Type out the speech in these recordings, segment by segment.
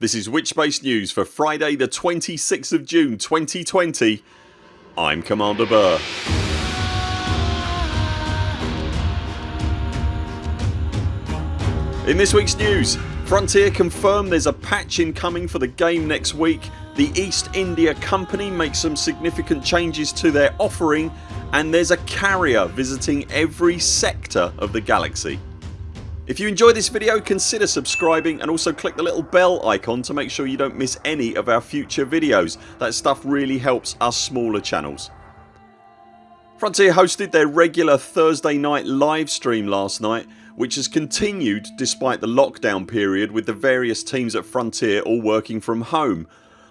This is Witchbase News for Friday the 26th of June 2020 I'm Commander Burr. In this weeks news Frontier confirm there's a patch incoming for the game next week, the East India Company makes some significant changes to their offering and there's a carrier visiting every sector of the galaxy. If you enjoyed this video consider subscribing and also click the little bell icon to make sure you don't miss any of our future videos. That stuff really helps us smaller channels. Frontier hosted their regular Thursday night live stream last night which has continued despite the lockdown period with the various teams at Frontier all working from home.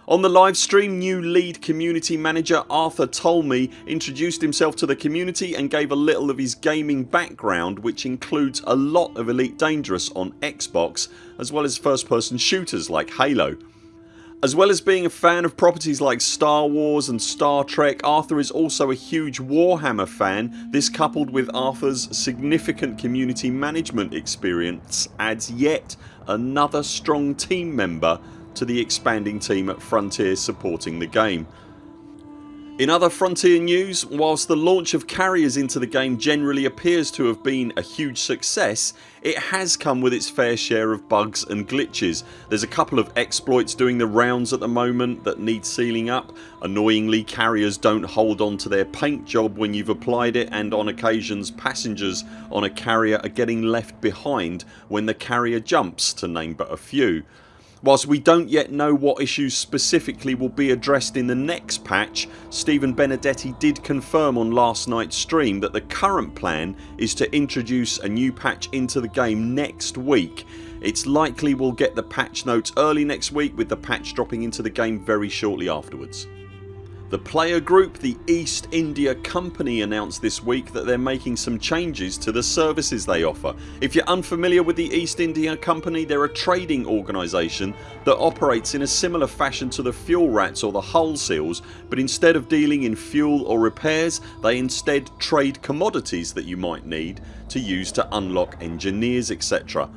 On the live stream new lead community manager Arthur Tolmie introduced himself to the community and gave a little of his gaming background which includes a lot of Elite Dangerous on Xbox as well as first person shooters like Halo. As well as being a fan of properties like Star Wars and Star Trek Arthur is also a huge Warhammer fan. This coupled with Arthurs significant community management experience adds yet another strong team member to the expanding team at Frontier supporting the game. In other Frontier news, whilst the launch of carriers into the game generally appears to have been a huge success it has come with its fair share of bugs and glitches. There's a couple of exploits doing the rounds at the moment that need sealing up. Annoyingly carriers don't hold on to their paint job when you've applied it and on occasions passengers on a carrier are getting left behind when the carrier jumps to name but a few. Whilst we don't yet know what issues specifically will be addressed in the next patch Stephen Benedetti did confirm on last nights stream that the current plan is to introduce a new patch into the game next week. It's likely we'll get the patch notes early next week with the patch dropping into the game very shortly afterwards. The player group the East India Company announced this week that they're making some changes to the services they offer. If you're unfamiliar with the East India Company they're a trading organisation that operates in a similar fashion to the Fuel Rats or the Hull Seals but instead of dealing in fuel or repairs they instead trade commodities that you might need to use to unlock engineers etc.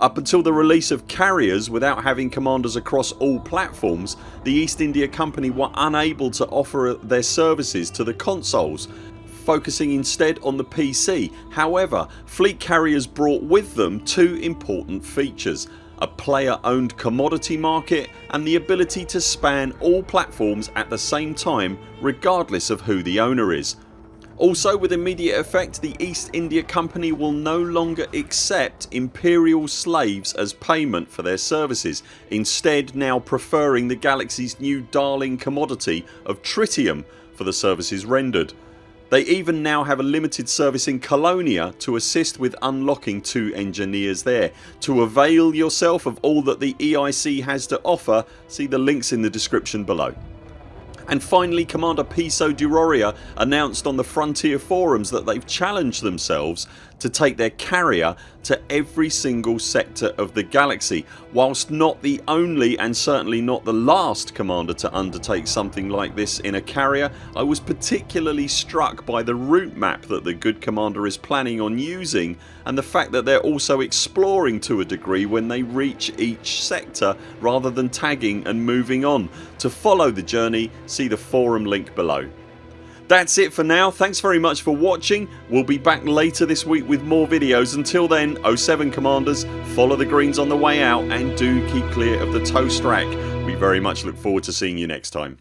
Up until the release of carriers without having commanders across all platforms the East India Company were unable to offer their services to the consoles focusing instead on the PC. However fleet carriers brought with them two important features a player owned commodity market and the ability to span all platforms at the same time regardless of who the owner is. Also with immediate effect the East India Company will no longer accept imperial slaves as payment for their services instead now preferring the galaxy's new darling commodity of tritium for the services rendered. They even now have a limited service in Colonia to assist with unlocking two engineers there. To avail yourself of all that the EIC has to offer see the links in the description below. And finally Commander Piso Duroria announced on the Frontier forums that they've challenged themselves to take their carrier to every single sector of the galaxy. Whilst not the only and certainly not the last commander to undertake something like this in a carrier I was particularly struck by the route map that the good commander is planning on using and the fact that they're also exploring to a degree when they reach each sector rather than tagging and moving on. To follow the journey see the forum link below. That's it for now. Thanks very much for watching. We'll be back later this week with more videos. Until then 0 7 CMDRs follow the greens on the way out and do keep clear of the toast rack. We very much look forward to seeing you next time.